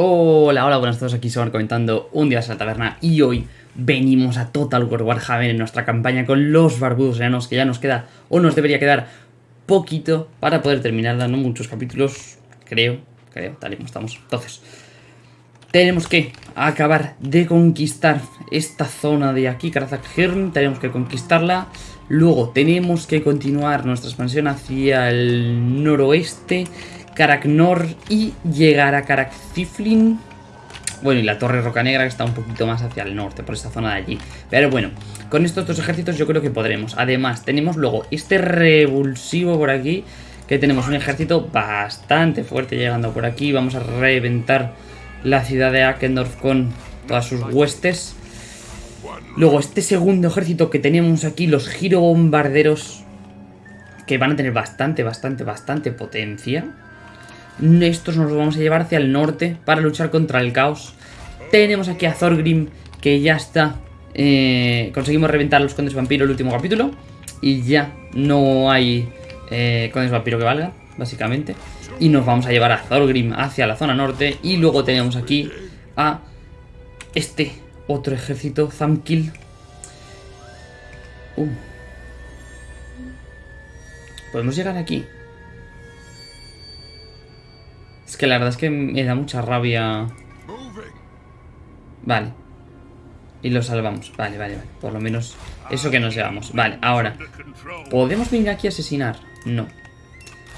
Hola, hola, buenas a todos, aquí Somar comentando un día a la taberna y hoy venimos a Total War Warhammer en nuestra campaña con los barbudos enanos que ya nos queda o nos debería quedar poquito para poder terminarla, no muchos capítulos, creo, creo, tal estamos. Entonces, tenemos que acabar de conquistar esta zona de aquí, Karazak Hirn, tenemos que conquistarla. Luego tenemos que continuar nuestra expansión hacia el noroeste Karaknor y llegar a Karakziflin. Bueno, y la Torre Roca Negra que está un poquito más hacia el norte, por esta zona de allí. Pero bueno, con estos dos ejércitos yo creo que podremos. Además, tenemos luego este revulsivo por aquí, que tenemos un ejército bastante fuerte llegando por aquí. Vamos a reventar la ciudad de Akendorf con todas sus huestes. Luego este segundo ejército que tenemos aquí, los giro bombarderos, que van a tener bastante, bastante, bastante potencia. Estos nos los vamos a llevar hacia el norte para luchar contra el caos. Tenemos aquí a Thorgrim, que ya está. Eh, conseguimos reventar los condes vampiro el último capítulo. Y ya no hay eh, condes vampiro que valga, básicamente. Y nos vamos a llevar a Thorgrim hacia la zona norte. Y luego tenemos aquí a este otro ejército, Zamkil. Uh. Podemos llegar aquí. Es que la verdad es que me da mucha rabia. Vale. Y lo salvamos. Vale, vale, vale. Por lo menos eso que nos llevamos. Vale, ahora. ¿Podemos venir aquí a asesinar? No.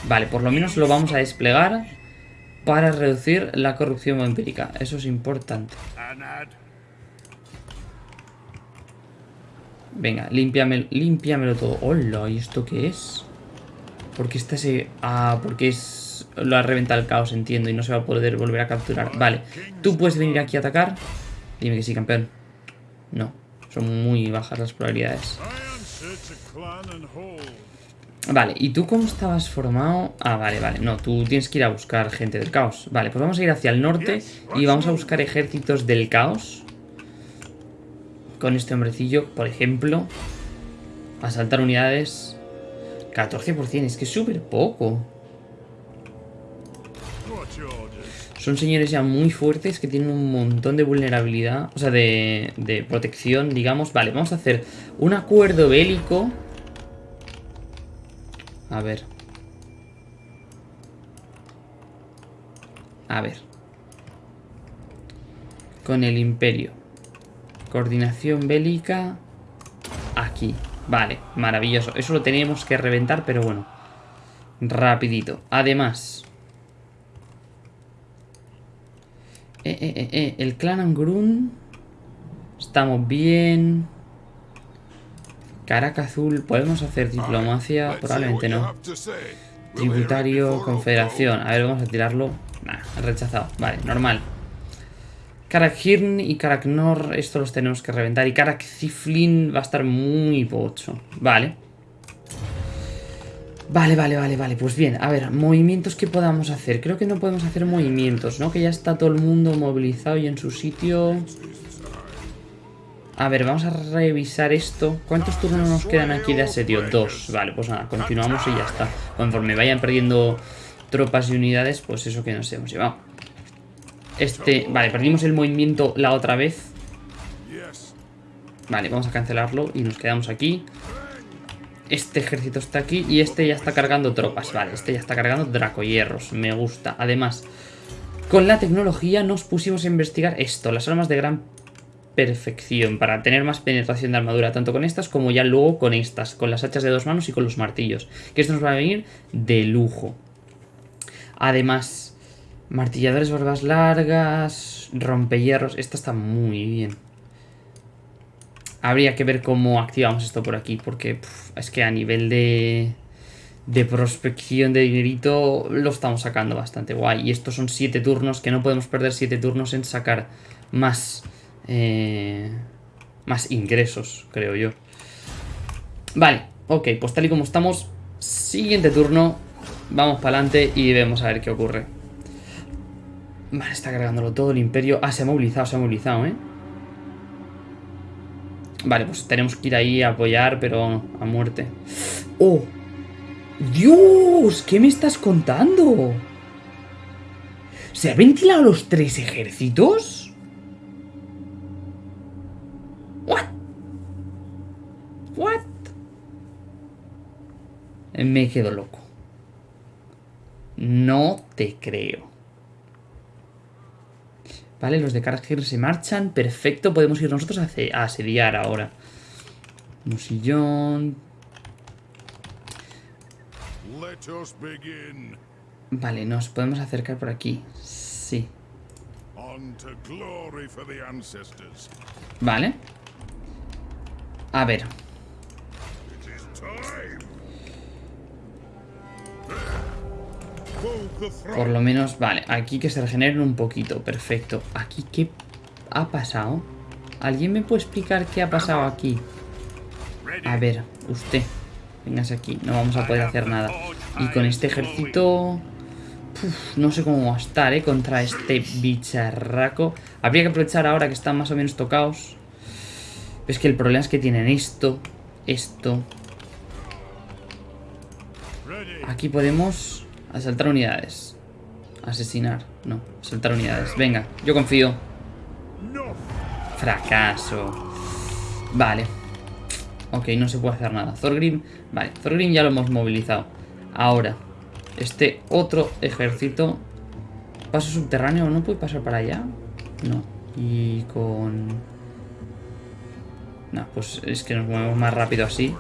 Vale, por lo menos lo vamos a desplegar para reducir la corrupción vampírica. Eso es importante. Venga, límpiamelo, todo. Hola, ¿y esto qué es? Porque esta se... Ah, porque es lo ha reventado el caos, entiendo, y no se va a poder volver a capturar. Vale, tú puedes venir aquí a atacar. Dime que sí, campeón. No, son muy bajas las probabilidades. Vale, ¿y tú cómo estabas formado? Ah, vale, vale, no, tú tienes que ir a buscar gente del caos Vale, pues vamos a ir hacia el norte y vamos a buscar ejércitos del caos Con este hombrecillo, por ejemplo Asaltar unidades 14%, es que es súper poco Son señores ya muy fuertes que tienen un montón de vulnerabilidad, o sea, de, de protección, digamos. Vale, vamos a hacer un acuerdo bélico. A ver. A ver. Con el imperio. Coordinación bélica. Aquí. Vale, maravilloso. Eso lo tenemos que reventar, pero bueno. Rapidito. Además, Eh, eh, eh, eh, el clan Angrun. Estamos bien. Caraca azul. ¿Podemos hacer diplomacia? Probablemente no. Tributario, confederación. A ver, vamos a tirarlo. Nah, rechazado. Vale, normal. Karakhirn y Karaknor, esto los tenemos que reventar. Y Karakziflin va a estar muy pocho. Vale. Vale, vale, vale, vale, pues bien, a ver, movimientos que podamos hacer. Creo que no podemos hacer movimientos, ¿no? Que ya está todo el mundo movilizado y en su sitio. A ver, vamos a revisar esto. ¿Cuántos turnos nos quedan aquí de asedio? Dos, vale, pues nada, continuamos y ya está. Conforme vayan perdiendo tropas y unidades, pues eso que nos hemos llevado. Este, vale, perdimos el movimiento la otra vez. Vale, vamos a cancelarlo y nos quedamos aquí este ejército está aquí y este ya está cargando tropas. Vale, este ya está cargando dracohierros. Me gusta. Además, con la tecnología nos pusimos a investigar esto. Las armas de gran perfección para tener más penetración de armadura, tanto con estas como ya luego con estas, con las hachas de dos manos y con los martillos, que esto nos va a venir de lujo. Además, martilladores barbas largas, rompehierros, esta está muy bien. Habría que ver cómo activamos esto por aquí, porque es que a nivel de, de prospección de dinerito lo estamos sacando bastante guay. Y estos son 7 turnos, que no podemos perder 7 turnos en sacar más, eh, más ingresos, creo yo. Vale, ok, pues tal y como estamos, siguiente turno, vamos para adelante y vemos a ver qué ocurre. Vale, está cargándolo todo el imperio. Ah, se ha movilizado, se ha movilizado, ¿eh? Vale, pues tenemos que ir ahí a apoyar, pero a muerte. ¡Oh! ¡Dios! ¿Qué me estás contando? ¿Se ha ventilado los tres ejércitos? What? What? Me quedo loco. No te creo. Vale, los de Kargir se marchan. Perfecto, podemos ir nosotros a, asediar ahora. Musillón. Vale, nos podemos acercar por aquí. Sí. Vale. A ver. Por lo menos, vale, aquí que se regeneren un poquito, perfecto. ¿Aquí qué ha pasado? ¿Alguien me puede explicar qué ha pasado aquí? A ver, usted, véngase aquí, no vamos a poder hacer nada. Y con este ejército... no sé cómo va a estar, ¿eh? Contra este bicharraco. Habría que aprovechar ahora que están más o menos tocados. Es que el problema es que tienen esto, esto. Aquí podemos Asaltar unidades. Asesinar. No, asaltar unidades. Venga, yo confío. Fracaso. Vale. Ok, no se puede hacer nada. Thorgrim. Vale, Thorgrim ya lo hemos movilizado. Ahora, este otro ejército. Paso subterráneo. ¿No puede pasar para allá? No. Y con... No, pues es que nos movemos más rápido así.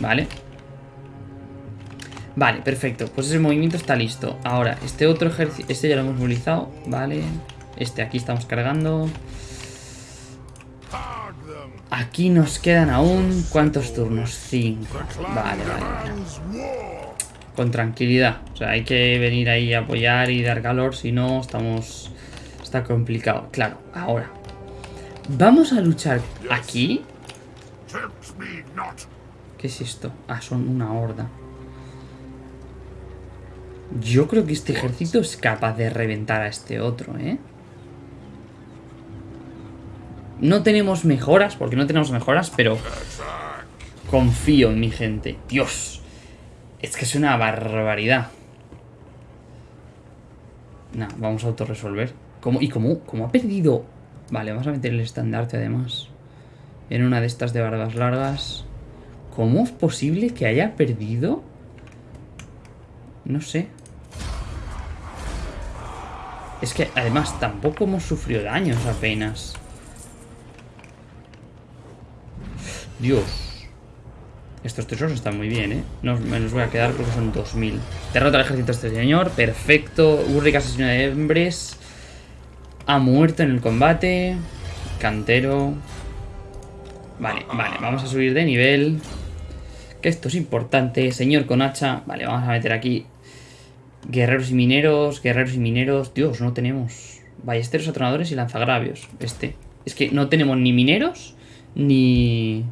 Vale. Vale, perfecto. Pues ese movimiento está listo. Ahora, este otro ejército... Este ya lo hemos movilizado. Vale. Este aquí estamos cargando. Aquí nos quedan aún... ¿Cuántos turnos? Cinco. Vale, vale, vale. Con tranquilidad. O sea, hay que venir ahí a apoyar y dar calor. Si no, estamos... Está complicado. Claro, ahora. Vamos a luchar aquí. ¿Qué es esto? Ah, son una horda. Yo creo que este ejército es capaz de reventar a este otro, ¿eh? No tenemos mejoras, porque no tenemos mejoras, pero confío en mi gente. Dios, es que es una barbaridad. Nah, vamos a autorresolver. ¿Cómo? ¿Y cómo, cómo ha perdido? Vale, vamos a meter el estandarte además. En una de estas de barbas largas. ¿Cómo es posible que haya perdido? No sé. Es que además tampoco hemos sufrido daños apenas. Dios. Estos tesoros están muy bien, ¿eh? No, me los voy a quedar porque son 2000. Derrota al ejército este señor. Perfecto. Urric asesino de hembres. Ha muerto en el combate. Cantero. Vale, vale. Vamos a subir de nivel. Que esto es importante. Señor con hacha. Vale, vamos a meter aquí Guerreros y mineros, guerreros y mineros. Dios, no tenemos. Ballesteros, atronadores y lanzagravios. Este. Es que no tenemos ni mineros ni.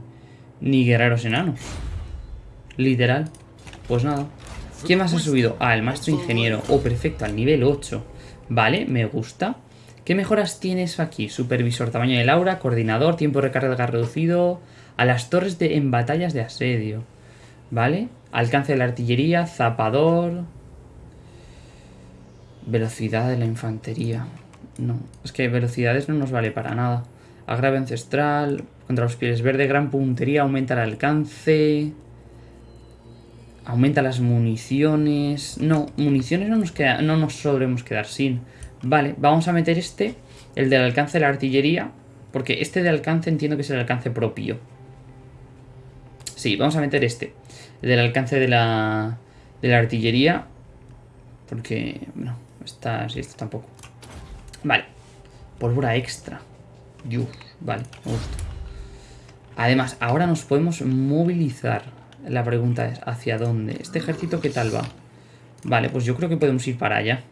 ni guerreros enanos. Literal. Pues nada. ¿Quién más ha subido? Ah, el maestro ingeniero. Oh, perfecto, al nivel 8. Vale, me gusta. ¿Qué mejoras tienes aquí? Supervisor, tamaño de aura, coordinador, tiempo de recarga reducido. A las torres de, en batallas de asedio. ¿Vale? Alcance de la artillería, zapador. Velocidad de la infantería. No, es que velocidades no nos vale para nada. Agrave ancestral, contra los pieles verde, gran puntería, aumenta el alcance. Aumenta las municiones. No, municiones no nos, queda, no nos sobremos quedar sin. Vale, vamos a meter este, el del alcance de la artillería. Porque este de alcance entiendo que es el alcance propio. Sí, vamos a meter este. El del alcance de la, de la artillería. Porque, bueno, Está, sí, esto tampoco. Vale. Pólvora extra. Dios, vale, me gusta. Además, ahora nos podemos movilizar. La pregunta es, ¿hacia dónde? ¿Este ejército qué tal va? Vale, pues yo creo que podemos ir para allá.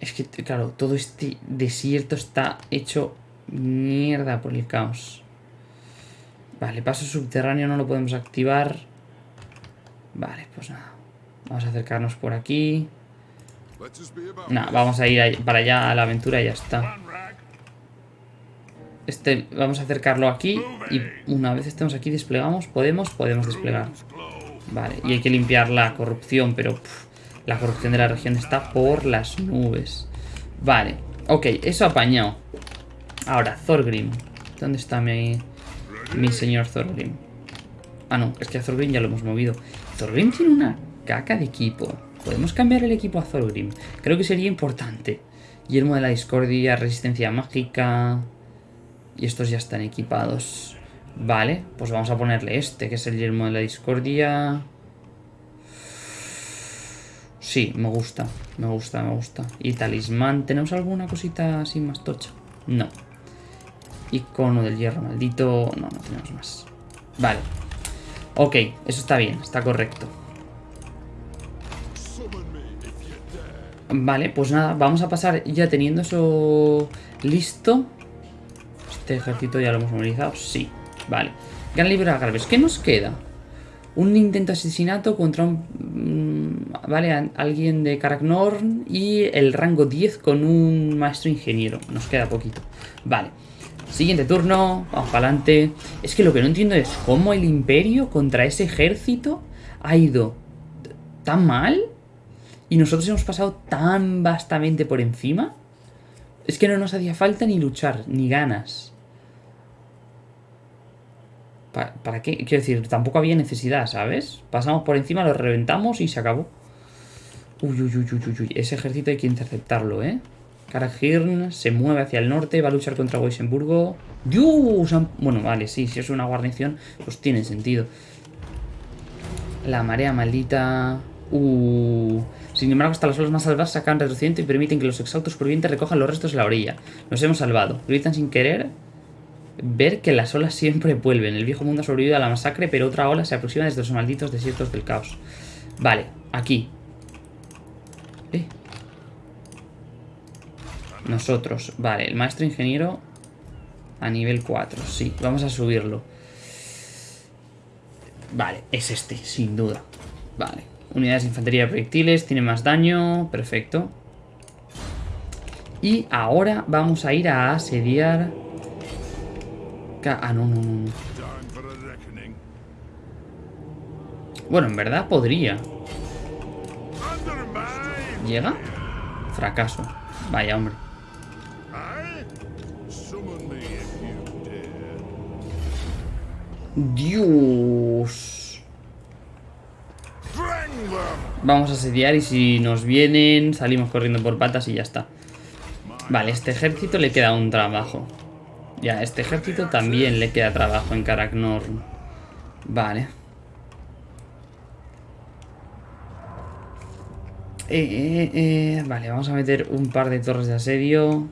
Es que, claro, todo este desierto está hecho mierda por el caos. Vale, paso subterráneo no lo podemos activar. Vale, pues nada. Vamos a acercarnos por aquí. No, vamos a ir para allá a la aventura y ya está. Este, vamos a acercarlo aquí y una vez estemos aquí desplegamos, podemos, podemos desplegar. Vale, y hay que limpiar la corrupción, pero La corrupción de la región está por las nubes. Vale, ok, eso apañado. Ahora, Thorgrim. ¿Dónde está mi, mi señor Thorgrim? Ah, no, es que a Thorgrim ya lo hemos movido. Thorgrim tiene una caca de equipo. Podemos cambiar el equipo a Thorgrim. Creo que sería importante. Yermo de la discordia, resistencia mágica... Y estos ya están equipados. Vale, pues vamos a ponerle este, que es el yermo de la discordia. Sí, me gusta, me gusta, me gusta. Y talismán, ¿tenemos alguna cosita así más tocha? No. Icono del hierro maldito, no, no tenemos más. Vale. Ok, eso está bien, está correcto. Vale, pues nada, vamos a pasar ya teniendo eso listo. Este ejército ya lo hemos movilizado, sí. Vale. Gran libro Garves. ¿Qué nos queda? Un intento de asesinato contra un... Mm, vale, alguien de Karaknorn y el rango 10 con un maestro ingeniero. Nos queda poquito. Vale. Siguiente turno, vamos para adelante. Es que lo que no entiendo es cómo el imperio contra ese ejército ha ido tan mal y nosotros hemos pasado tan vastamente por encima. Es que no nos hacía falta ni luchar, ni ganas. ¿Para, qué? Quiero decir, tampoco había necesidad, ¿sabes? Pasamos por encima, lo reventamos y se acabó. Uy, uy, uy, uy, uy. Ese ejército hay que interceptarlo, ¿eh? Karahirn se mueve hacia el norte, va a luchar contra Weissenburgo. ¡Dios! Bueno, vale, sí, si es una guarnición, pues tiene sentido. La marea maldita... Uh... Sin embargo, hasta las olas más salvadas sacan retrocediente y permiten que los exhaustos supervivientes recojan los restos de la orilla. Nos hemos salvado. Gritan sin querer ver que las olas siempre vuelven. El viejo mundo ha sobrevivido a la masacre, pero otra ola se aproxima desde los malditos desiertos del caos. Vale, aquí. Eh. Nosotros, vale, el maestro ingeniero a nivel 4, sí, vamos a subirlo. Vale, es este, sin duda. Vale, unidades de infantería de proyectiles, tiene más daño, perfecto. Y ahora vamos a ir a asediar Ah, no, no, no. Bueno, en verdad podría. ¿Llega? Fracaso. Vaya, hombre. Dios. Vamos a asediar y si nos vienen salimos corriendo por patas y ya está. Vale, este ejército le queda un trabajo. Ya, este ejército también le queda trabajo en Karaknorn. Vale. Eh, eh, eh, vale, vamos a meter un par de torres de asedio.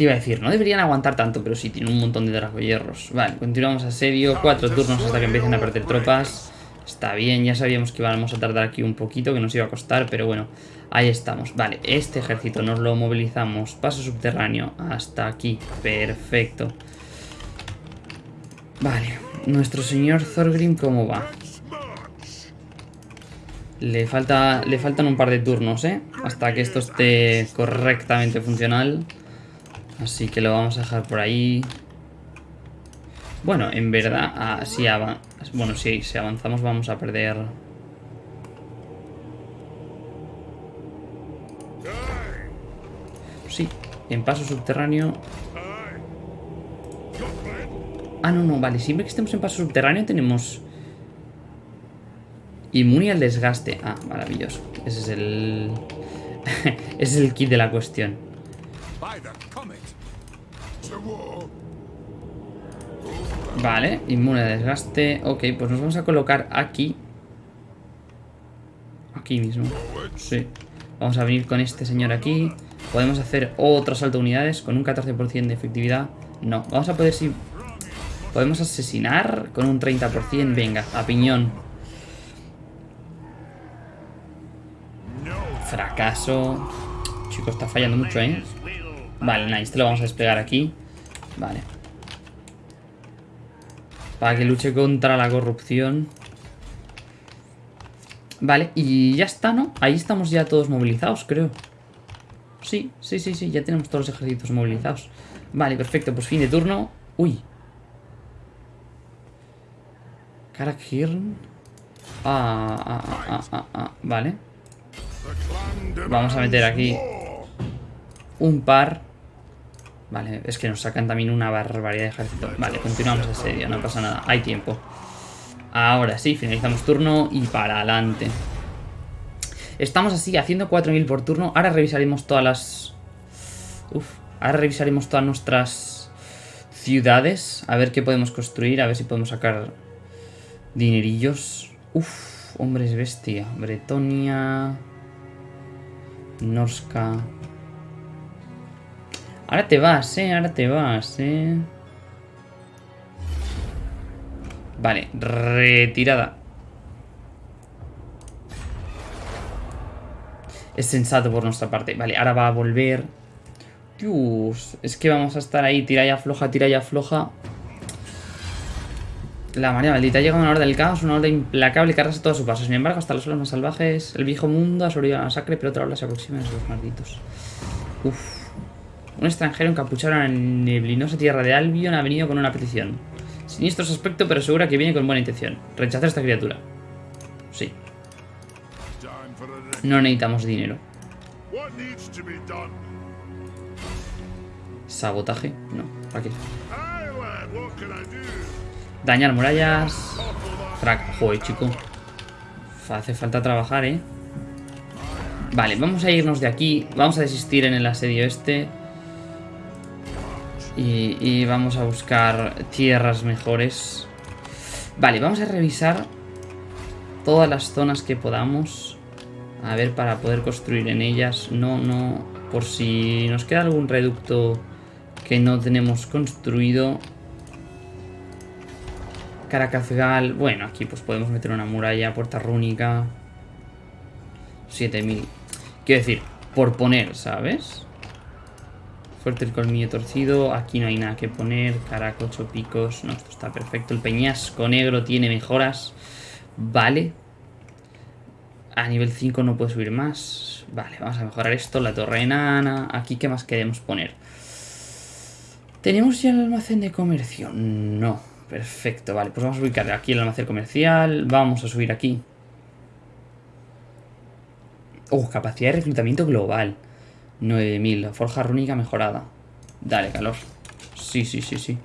Te iba a decir, no deberían aguantar tanto, pero sí, tiene un montón de dragohierros. Vale, continuamos asedio. Cuatro turnos hasta que empiecen a perder tropas. Está bien, ya sabíamos que íbamos a tardar aquí un poquito, que nos iba a costar, pero bueno, ahí estamos. Vale, este ejército nos lo movilizamos, paso subterráneo hasta aquí, perfecto. Vale, nuestro señor Thorgrim, ¿cómo va? Le, falta, le faltan un par de turnos, ¿eh? Hasta que esto esté correctamente funcional. Así que lo vamos a dejar por ahí. Bueno, en verdad, ah, bueno, sí, si avanzamos vamos a perder... Sí, en paso subterráneo... Ah, no, no, vale, siempre que estemos en paso subterráneo tenemos... Inmune al desgaste. Ah, maravilloso. Ese es el... Ese es el kit de la cuestión. Vale, inmune a desgaste. Ok, pues nos vamos a colocar aquí. Aquí mismo. Sí. Vamos a venir con este señor aquí. Podemos hacer otro salto de unidades con un 14% de efectividad. No, vamos a poder si... Podemos asesinar con un 30%. Venga, a piñón. Fracaso. Chicos, está fallando mucho, ¿eh? Vale, nice. Este lo vamos a desplegar aquí. Vale. Para que luche contra la corrupción. Vale, y ya está, ¿no? Ahí estamos ya todos movilizados, creo. Sí, sí, sí, sí, ya tenemos todos los ejércitos movilizados. Vale, perfecto, pues fin de turno. Uy. Karakhirn. Ah, ah, ah, ah, ah, ah, vale. Vamos a meter aquí un par. Vale, es que nos sacan también una barbaridad de ejército. Vale, continuamos el serio, no pasa nada. Hay tiempo. Ahora sí, finalizamos turno y para adelante. Estamos así, haciendo 4.000 por turno. Ahora revisaremos todas las... Uf, ahora revisaremos todas nuestras ciudades. A ver qué podemos construir, a ver si podemos sacar dinerillos. Uf, hombres bestia. Bretonia... Norska... Ahora te vas, eh, ahora te vas, eh. Vale, retirada. Es sensato por nuestra parte. Vale, ahora va a volver. Dios, es que vamos a estar ahí, tira y afloja, tira y afloja. La María Maldita llega una hora del caos, una hora implacable que arrasa todo su paso. Sin embargo, hasta los suelos más salvajes, el viejo mundo ha sobrevivido a la masacre, pero otra hora se aproxima a esos malditos. Uf. Un extranjero encapuchado en la neblinosa tierra de Albion ha venido con una petición. Siniestro su aspecto, pero segura que viene con buena intención. Rechazar a esta criatura. Sí. No necesitamos dinero. Sabotaje. No. ¿Para qué? Dañar murallas. Frac. Joder, chico. Hace falta trabajar, ¿eh? Vale, vamos a irnos de aquí. Vamos a desistir en el asedio este. Y, vamos a buscar tierras mejores. Vale, vamos a revisar todas las zonas que podamos. A ver, para poder construir en ellas. No, no... Por si nos queda algún reducto que no tenemos construido. Caracazgal. Bueno, aquí pues podemos meter una muralla, puerta rúnica. 7000. Quiero decir, por poner, ¿sabes? Fuerte el colmillo torcido. Aquí no hay nada que poner. Caraco, ocho picos. No, esto está perfecto. El peñasco negro tiene mejoras. Vale. A nivel 5 no puede subir más. Vale, vamos a mejorar esto. La torre enana. Aquí, ¿qué más queremos poner? ¿Tenemos ya el almacén de comercio? No. Perfecto, vale. Pues vamos a ubicar aquí el almacén comercial. Vamos a subir aquí. Oh, capacidad de reclutamiento global. 9000. Forja rúnica mejorada. Dale, calor. Sí, sí, sí, sí.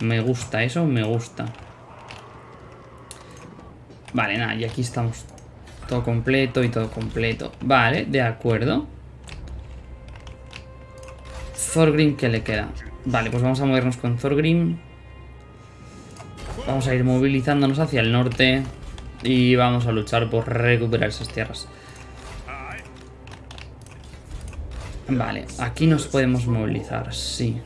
Me gusta, eso me gusta. Vale, nada, y aquí estamos. Todo completo y todo completo. Vale, de acuerdo. Thorgrim, ¿qué le queda? Vale, pues vamos a movernos con Thorgrim. Vamos a ir movilizándonos hacia el norte. Y vamos a luchar por recuperar esas tierras. Vale, aquí nos podemos movilizar, sí.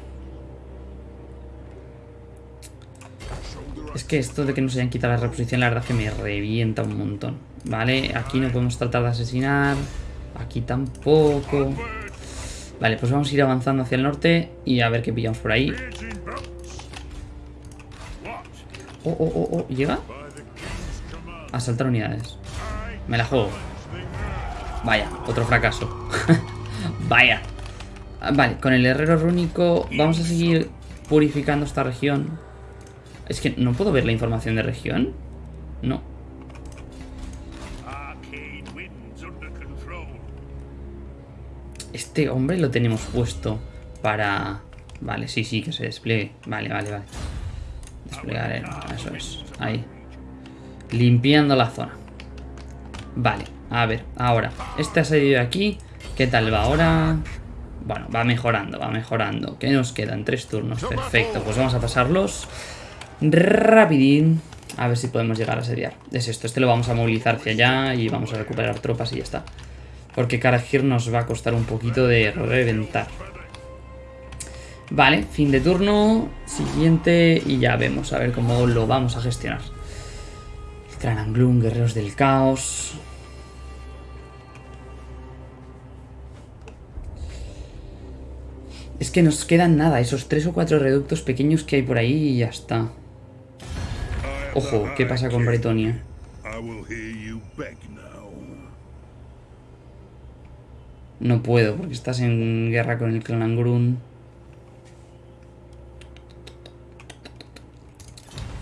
Es que esto de que nos hayan quitado la reposición, la verdad que me revienta un montón. Vale, aquí no podemos tratar de asesinar. Aquí tampoco. Vale, pues vamos a ir avanzando hacia el norte y a ver qué pillamos por ahí. Oh, oh, oh, oh. ¿Llega? Asaltar unidades. Me la juego. Vaya, otro fracaso. Vaya. Ah, vale, con el herrero rúnico vamos a seguir purificando esta región. Es que no puedo ver la información de región. No. Este hombre lo tenemos puesto para... Vale, sí, sí, que se despliegue. Vale, vale, vale. Desplegar, eso es. Ahí. Limpiando la zona. Vale, a ver, ahora. Este asedio de aquí ¿Qué tal va ahora? Bueno, va mejorando, va mejorando. ¿Qué nos quedan? Tres turnos. Perfecto, pues vamos a pasarlos rapidín. A ver si podemos llegar a asediar. Es esto, este lo vamos a movilizar hacia allá y vamos a recuperar tropas y ya está. Porque Karagir nos va a costar un poquito de reventar. Vale, fin de turno. Siguiente y ya vemos a ver cómo lo vamos a gestionar. Trananglum, guerreros del caos. Es que nos quedan nada, esos tres o cuatro reductos pequeños que hay por ahí y ya está. Ojo, ¿qué pasa con Bretonia? No puedo, porque estás en guerra con el clan Angrun.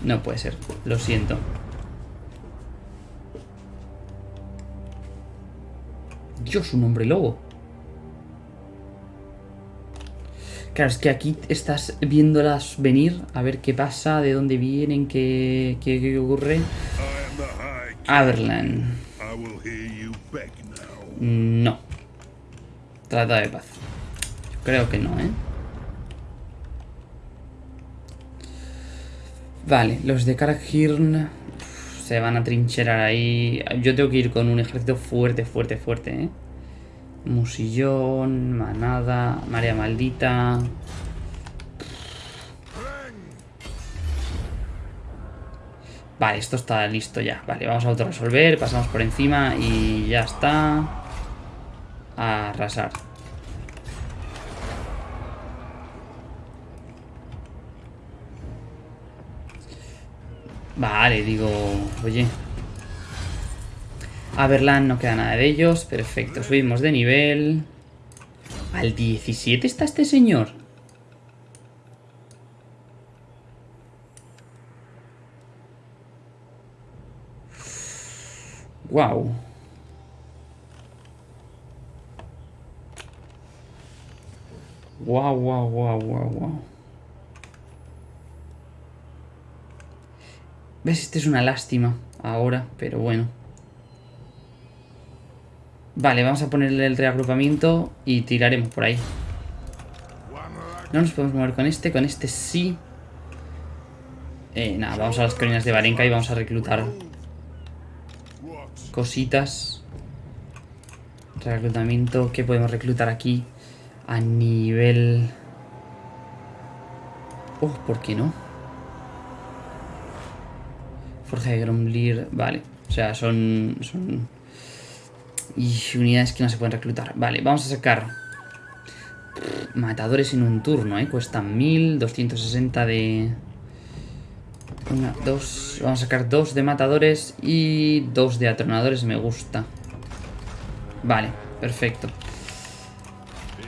No puede ser, lo siento. Dios, un hombre lobo. Claro, es que aquí estás viéndolas venir, a ver qué pasa, de dónde vienen, qué, qué, ocurre. Averland. No. Trata de paz. creo que no, ¿eh? Vale, los de Karakhirn se van a trincherar ahí. Yo tengo que ir con un ejército fuerte, fuerte, fuerte, ¿eh? Musillón, Manada, Marea Maldita. Vale, esto está listo ya. Vale, vamos a autorresolver, pasamos por encima y ya está. Arrasar. Vale, digo, oye. A Berlán no queda nada de ellos. Perfecto, subimos de nivel. Al 17 está este señor. Wow. Wow, wow, wow, wow, wow. ¿Ves? Este es una lástima ahora, pero bueno. Vale, vamos a ponerle el reagrupamiento y tiraremos por ahí. No nos podemos mover con este, con este sí. Eh, nada, vamos a las colinas de Varenka y vamos a reclutar cositas. Reclutamiento, ¿qué podemos reclutar aquí? A nivel... Oh, ¿por qué no? Forja de Gromlir, vale. O sea, son... son... Y unidades que no se pueden reclutar. Vale, vamos a sacar... Matadores en un turno, ¿eh? Cuestan 1260 de... Una, dos... Vamos a sacar dos de matadores y dos de atronadores, me gusta. Vale, perfecto.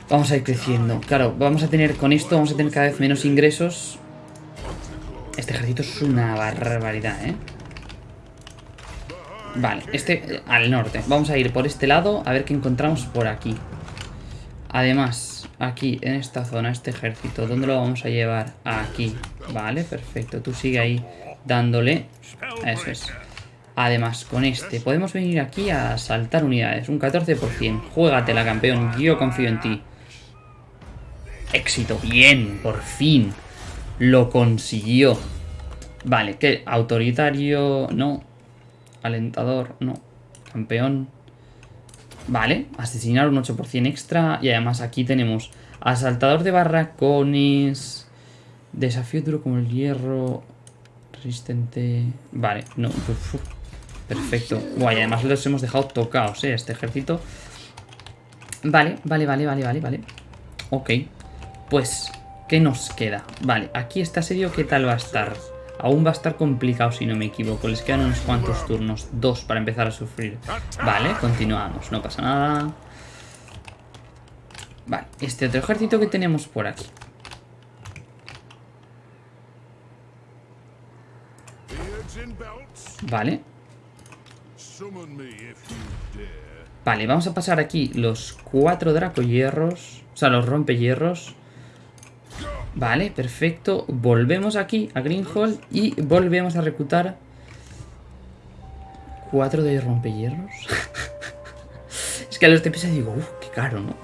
Vamos a ir creciendo. Claro, vamos a tener con esto, vamos a tener cada vez menos ingresos. Este ejército es una barbaridad, ¿eh? Vale, este al norte. Vamos a ir por este lado a ver qué encontramos por aquí. Además, aquí en esta zona, este ejército, ¿dónde lo vamos a llevar? Aquí. Vale, perfecto. Tú sigue ahí dándole. Eso es. Además, con este podemos venir aquí a saltar unidades. Un 14%. Juégatela, campeón. Yo confío en ti. Éxito. Bien, por fin. Lo consiguió. Vale, ¿qué? Autoritario, no. Alentador, no. Campeón. Vale, asesinar un 8% extra. Y además aquí tenemos asaltador de barracones. Desafío duro como el hierro. Resistente. Vale, no. Perfecto. Guay, además los hemos dejado tocados, ¿eh? Este ejército. Vale, vale, vale, vale, vale, vale. Ok. Pues, ¿qué nos queda? Vale, aquí este asedio, ¿qué tal va a estar? Aún va a estar complicado si no me equivoco. Les quedan unos cuantos turnos. Dos para empezar a sufrir. Vale, continuamos. No pasa nada. Vale, este otro ejército que tenemos por aquí. Vale. Vale, vamos a pasar aquí los cuatro dracohierros. O sea, los rompehierros. Vale, perfecto. Volvemos aquí a Greenhall y volvemos a reclutar cuatro de rompehierros. es que a los TPS digo, uff, qué caro, ¿no?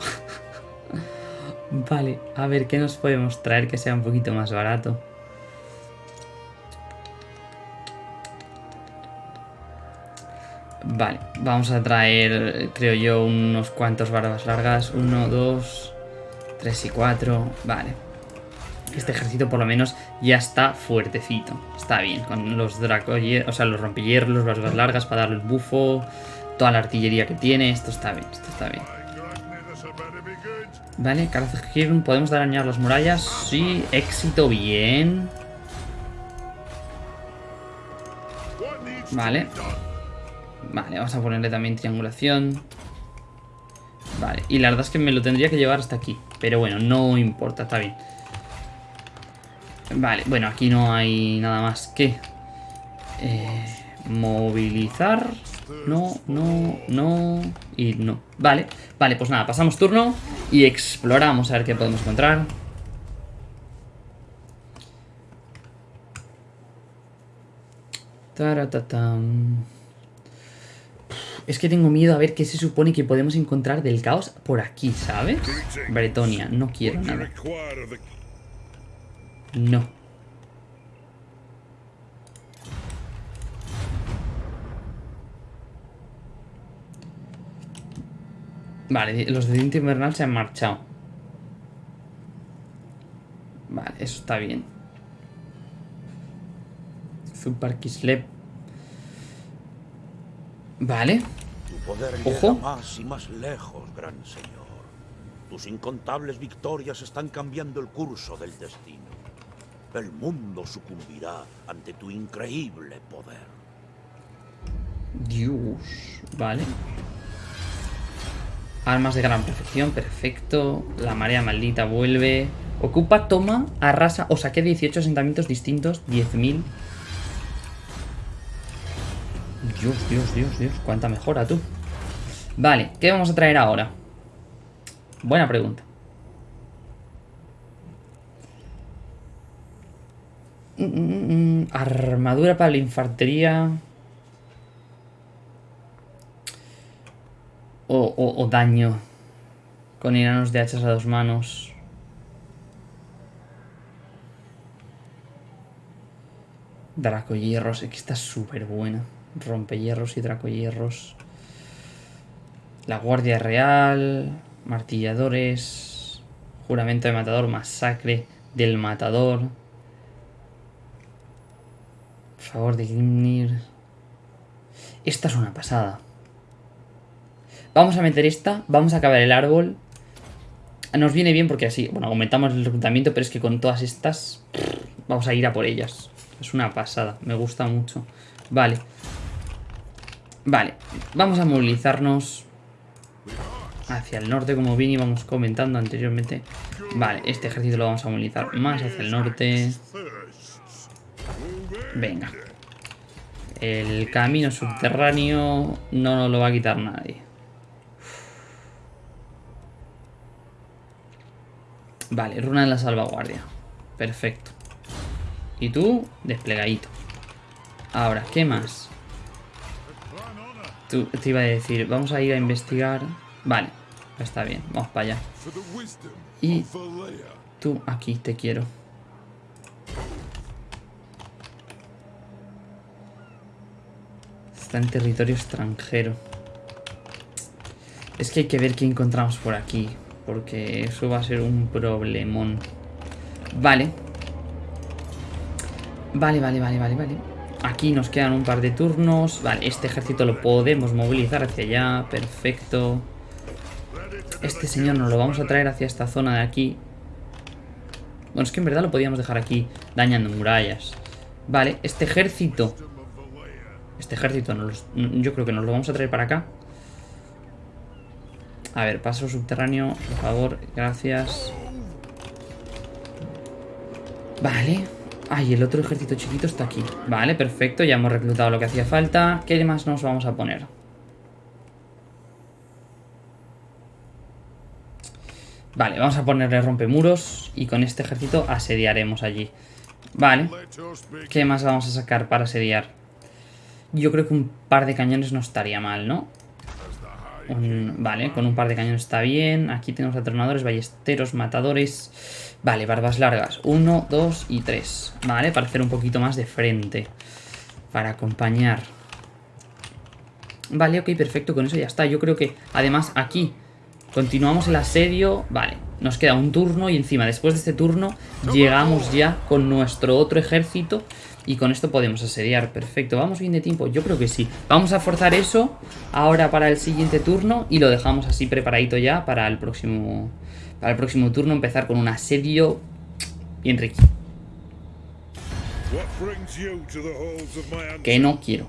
vale, a ver, ¿qué nos podemos traer que sea un poquito más barato? Vale, vamos a traer, creo yo, unos cuantos barbas largas. Uno, dos, tres y cuatro. Vale. Este ejército por lo menos ya está fuertecito. Está bien, con los dracoyer, o sea, los rompehierros, las barbas largas para darle el bufo. Toda la artillería que tiene. Esto está bien, esto está bien. Vale, Karazhirn, ¿podemos dañar las murallas? Sí, éxito, bien. Vale. Vale, vamos a ponerle también triangulación. Vale, y la verdad es que me lo tendría que llevar hasta aquí. Pero bueno, no importa, está bien. Vale, bueno, aquí no hay nada más que... Eh, movilizar. no, no, no y no. Vale, vale, pues nada, pasamos turno y exploramos a ver qué podemos encontrar. Es que tengo miedo a ver qué se supone que podemos encontrar del caos por aquí, ¿sabes? Bretonia, no quiero nada. No. Vale, los de Diente Invernal se han marchado. Vale, eso está bien. Super Kislev. Vale. Tu poder Ojo. llega más y más lejos, gran señor. Tus incontables victorias están cambiando el curso del destino. El mundo sucumbirá ante tu increíble poder. Dios. Vale. Armas de gran perfección, perfecto. La marea maldita vuelve. Ocupa, toma, arrasa o saqué 18 asentamientos distintos, 10.000. Dios, Dios, Dios, Dios, cuánta mejora tú. Vale, ¿qué vamos a traer ahora? Buena pregunta. Mm, mm, mm, Armadura para la infantería. O, daño. Con iranos de hachas a dos manos. Dracohierros, es está súper buena. Rompehierros y dracohierros. La Guardia Real. Martilladores. Juramento de Matador. Masacre del Matador. Favor de Grimnir. Esta es una pasada. Vamos a meter esta. Vamos a acabar el árbol. Nos viene bien porque así, bueno, aumentamos el reclutamiento, pero es que con todas estas vamos a ir a por ellas. Es una pasada, me gusta mucho. Vale. Vale, vamos a movilizarnos hacia el norte, como bien íbamos comentando anteriormente. Vale, este ejército lo vamos a movilizar más hacia el norte. Venga. El camino subterráneo no nos lo va a quitar nadie. Vale, runa en la salvaguardia. Perfecto. Y tú, desplegadito. Ahora, ¿qué más? Tú, te iba a decir, vamos a ir a investigar. Vale, está bien, vamos para allá. Y tú, aquí te quiero. Está en territorio extranjero. Es que hay que ver qué encontramos por aquí. Porque eso va a ser un problemón. Vale. Vale, vale, vale, vale, vale. Aquí nos quedan un par de turnos. Vale, este ejército lo podemos movilizar hacia allá. Perfecto. Este señor nos lo vamos a traer hacia esta zona de aquí. Bueno, es que en verdad lo podíamos dejar aquí dañando murallas. Vale, este ejército... Este ejército nos yo creo que nos lo vamos a traer para acá. A ver, paso subterráneo, por favor, gracias. Vale. Ay, el otro ejército chiquito está aquí. Vale, perfecto, ya hemos reclutado lo que hacía falta. ¿Qué más nos vamos a poner? Vale, vamos a ponerle rompemuros y con este ejército asediaremos allí. Vale. ¿Qué más vamos a sacar para asediar? Yo creo que un par de cañones no estaría mal, ¿no? Vale, con un par de cañones está bien. Aquí tenemos atronadores, ballesteros, matadores. Vale, barbas largas. Uno, dos y tres. Vale, para hacer un poquito más de frente. Para acompañar. Vale, ok, perfecto. Con eso ya está. Yo creo que, además, aquí continuamos el asedio. Vale, nos queda un turno y encima, después de este turno, llegamos ya con nuestro otro ejército. Y con esto podemos asediar. Perfecto. ¿Vamos bien de tiempo? Yo creo que sí. Vamos a forzar eso ahora para el siguiente turno. Y lo dejamos así preparadito ya para el próximo. Para el próximo turno. Empezar con un asedio bien rico. Que no quiero.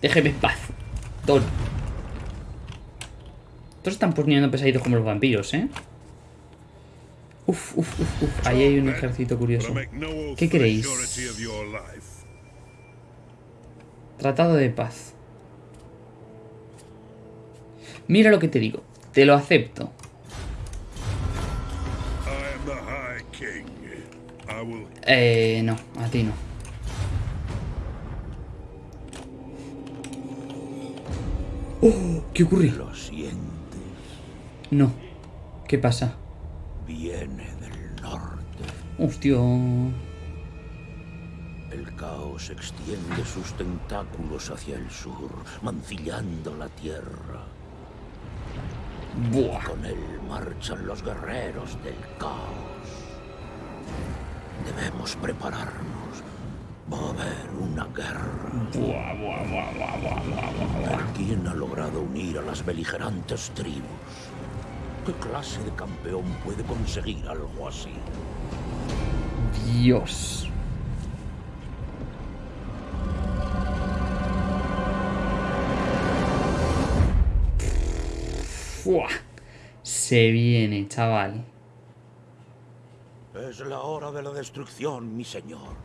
Déjeme en paz. Don. Todos están poniendo pesaditos como los vampiros, ¿eh? Uf, uf, uf, uf. Ahí hay un ejército curioso. ¿Qué queréis? Tratado de paz. Mira lo que te digo. Te lo acepto. Eh, no, a ti no. ¡Oh! ¿Qué ocurre? Lo sientes. No. ¿Qué pasa? Hostia. El caos extiende sus tentáculos hacia el sur, mancillando la tierra. Buah. Con él marchan los guerreros del caos. Debemos prepararnos. Va a haber una guerra. Buah, buah, buah, buah, buah, buah, buah. Ver quién ha logrado unir a las beligerantes tribus. ¿Qué clase de campeón puede conseguir algo así? Dios. Se viene, chaval. Es la hora de la destrucción, mi señor.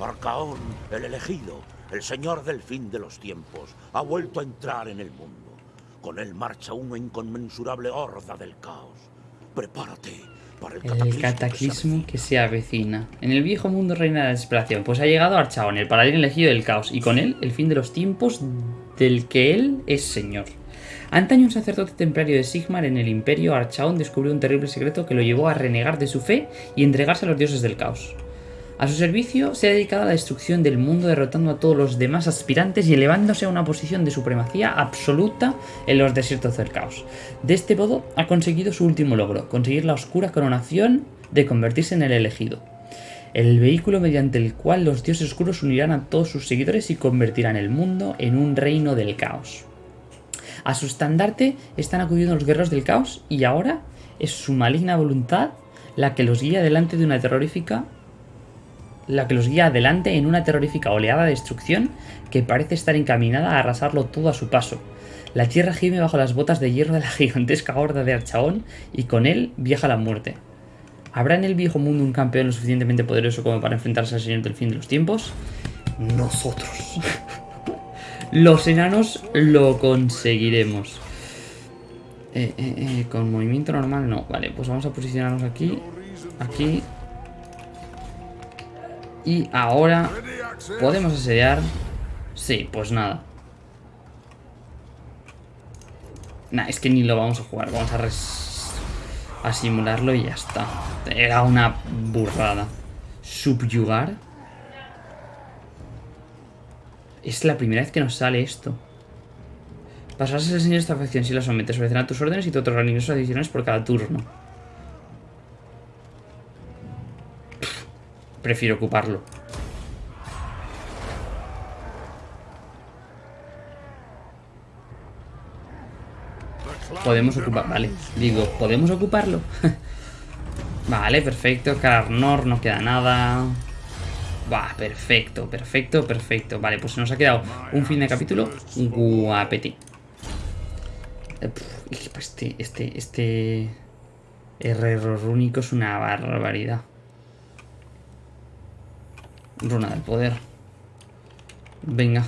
Arcaón, el elegido, el señor del fin de los tiempos, ha vuelto a entrar en el mundo. Con él marcha una inconmensurable horda del caos. Prepárate para el cataclismo. El que se cataclismo avecina. que se avecina. En el viejo mundo reina la desesperación. Pues ha llegado Archaon, el paladín elegido del caos, y con él el fin de los tiempos del que él es señor. Antaño un sacerdote templario de Sigmar en el imperio, Archaon descubrió un terrible secreto que lo llevó a renegar de su fe y entregarse a los dioses del caos. A su servicio se ha dedicado a la destrucción del mundo derrotando a todos los demás aspirantes y elevándose a una posición de supremacía absoluta en los desiertos del caos. De este modo ha conseguido su último logro, conseguir la oscura coronación de convertirse en el elegido. El vehículo mediante el cual los dioses oscuros unirán a todos sus seguidores y convertirán el mundo en un reino del caos. A su estandarte están acudiendo los guerreros del caos y ahora es su maligna voluntad la que los guía delante de una terrorífica la que los guía adelante en una terrorífica oleada de destrucción que parece estar encaminada a arrasarlo todo a su paso. La tierra gime bajo las botas de hierro de la gigantesca horda de Archaón y con él viaja la muerte. ¿Habrá en el viejo mundo un campeón lo suficientemente poderoso como para enfrentarse al señor del fin de los tiempos? Nosotros. Los enanos lo conseguiremos. Eh, eh, eh, con movimiento normal no. Vale, pues vamos a posicionarnos aquí. Aquí. Y ahora podemos asediar. Sí, pues nada. Nah, es que ni lo vamos a jugar. Vamos a, res- a simularlo y ya está. Era una burrada. Subyugar. Es la primera vez que nos sale esto. Pasarás el señor de esta facción si la sometes. Obedecerá tus órdenes y te otorgarán ingresos adicionales por cada turno. Prefiero ocuparlo. Podemos ocupar, vale. Digo, ¿podemos ocuparlo? vale, perfecto. Carnor, no queda nada. Va, perfecto, perfecto, perfecto. Vale, pues nos ha quedado un fin de capítulo guapeti. Eh, Este, este, este... Herrero rúnico es una barbaridad. Runa del poder. Venga.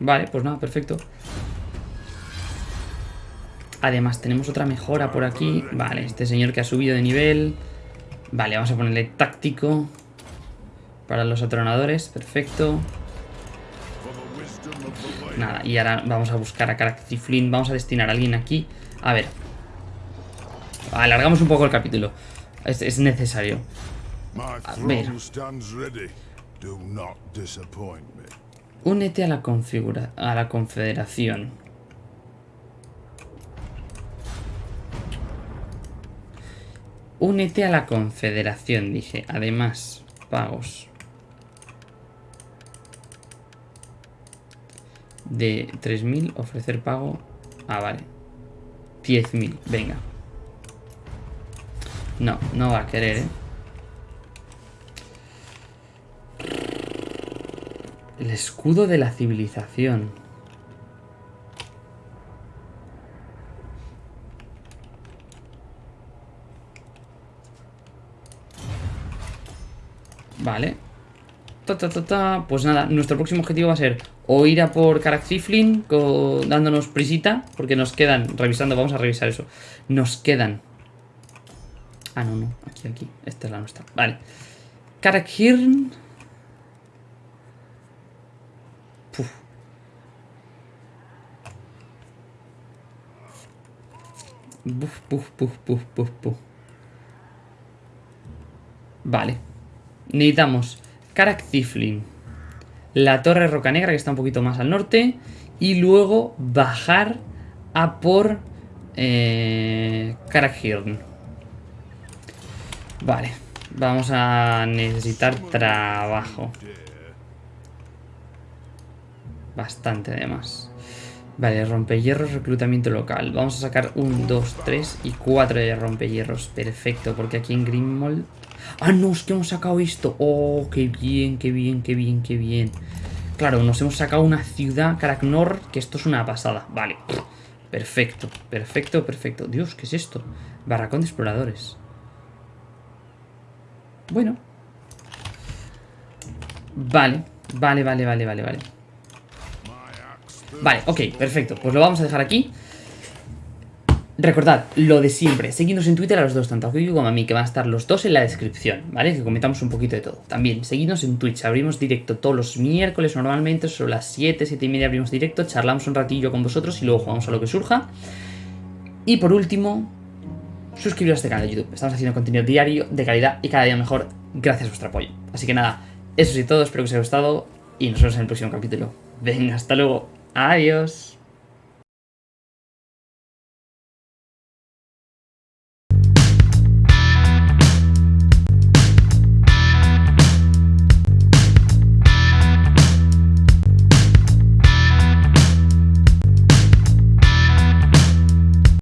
Vale, pues nada, perfecto. Además, tenemos otra mejora por aquí. Vale, este señor que ha subido de nivel. Vale, vamos a ponerle táctico. Para los atronadores, perfecto. Nada, y ahora vamos a buscar a Caracthy Flynn. Vamos a destinar a alguien aquí. A ver. Alargamos un poco el capítulo. Es, es necesario. My ver. Únete a la configura a la confederación. Únete a la confederación, dije. Además, pagos. De 3.000, ofrecer pago. Ah, vale. 10.000, venga. No, no va a querer, ¿eh? El escudo de la civilización. Vale. Ta, ta, ta. Pues nada, nuestro próximo objetivo va a ser o ir a por Caraxiflin dándonos prisita, porque nos quedan, revisando, vamos a revisar eso, nos quedan... Ah, no, no, aquí, aquí, esta es la nuestra, vale. Karakhirn... Puf. Buf, buf, buf, buf, buf, buf. Vale. Necesitamos Karak la Torre Roca Negra, que está un poquito más al norte, y luego bajar a por eh, Vale, vamos a necesitar trabajo. Bastante además. Vale, rompehierros, reclutamiento local. Vamos a sacar un, dos, tres y cuatro de rompehierros. Perfecto, porque aquí en Grimmold Ah, no, es que hemos sacado esto. Oh, qué bien, qué bien, qué bien, qué bien. Claro, nos hemos sacado una ciudad, Karaknor, que esto es una pasada. Vale. Perfecto, perfecto, perfecto. Dios, ¿qué es esto? Barracón de exploradores. Bueno. Vale, vale, vale, vale, vale, vale. Vale, ok, perfecto. Pues lo vamos a dejar aquí. Recordad, lo de siempre, seguidnos en Twitter a los dos, tanto a Kiko como a mí, que van a estar los dos en la descripción, ¿vale? Que comentamos un poquito de todo. También, seguidnos en Twitch, abrimos directo todos los miércoles normalmente, sobre las 7, 7 y media abrimos directo, charlamos un ratillo con vosotros y luego jugamos a lo que surja. Y por último, suscribiros a este canal de YouTube. Estamos haciendo contenido diario, de calidad y cada día mejor, gracias a vuestro apoyo. Así que nada, eso es todo, espero que os haya gustado y nos vemos en el próximo capítulo. Venga, hasta luego. Adiós.